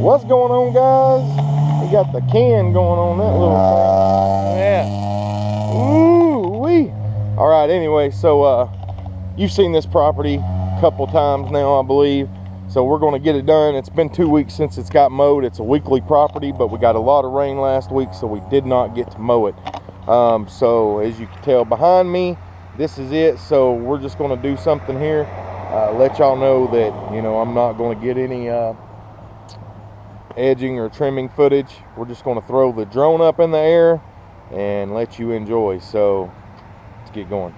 What's going on, guys? We got the can going on that little thing. Yeah. Ooh wee. All right. Anyway, so uh, you've seen this property a couple times now, I believe. So we're going to get it done. It's been two weeks since it's got mowed. It's a weekly property, but we got a lot of rain last week, so we did not get to mow it. Um, so as you can tell behind me, this is it. So we're just going to do something here. Uh, let y'all know that, you know, I'm not going to get any uh, edging or trimming footage. We're just going to throw the drone up in the air and let you enjoy. So let's get going.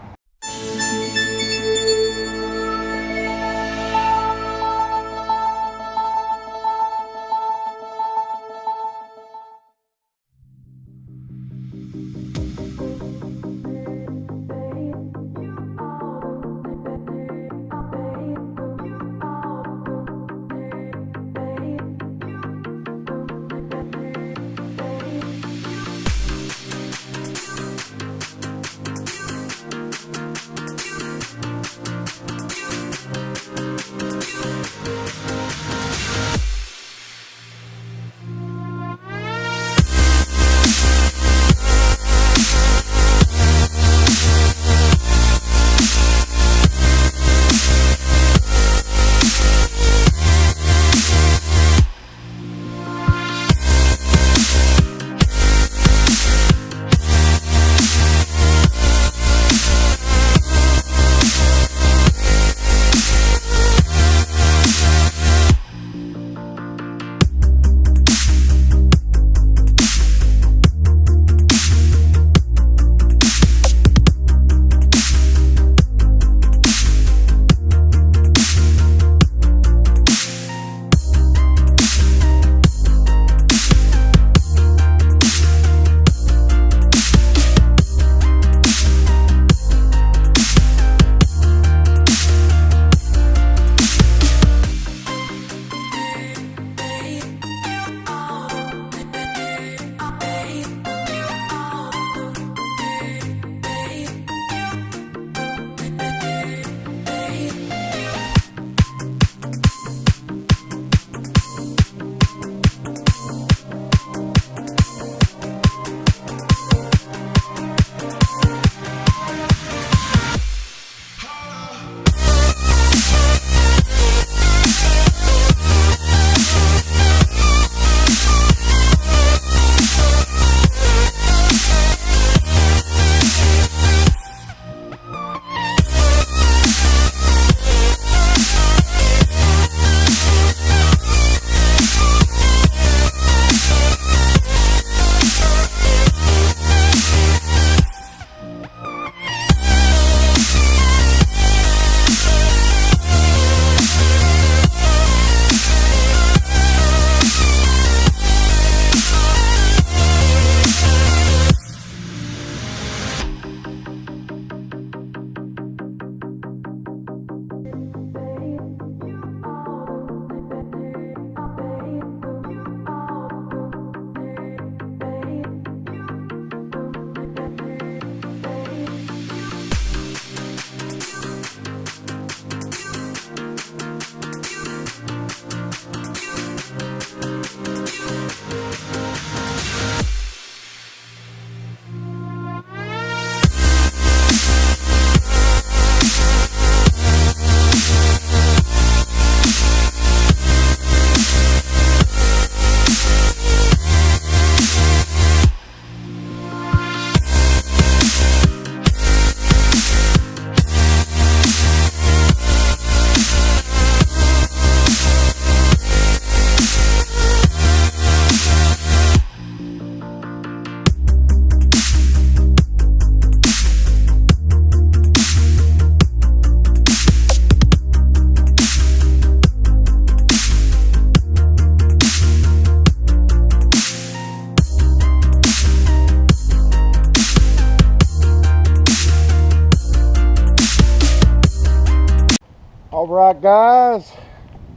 All right, guys,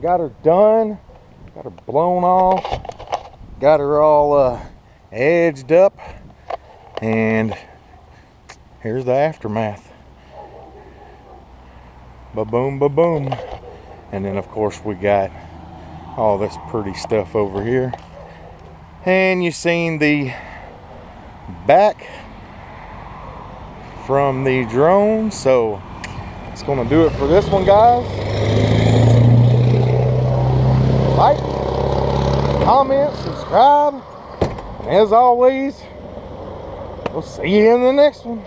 got her done, got her blown off, got her all uh, edged up, and here's the aftermath. Ba boom, ba boom. And then, of course, we got all this pretty stuff over here. And you've seen the back from the drone. So gonna do it for this one, guys. Like, comment, subscribe, and as always, we'll see you in the next one.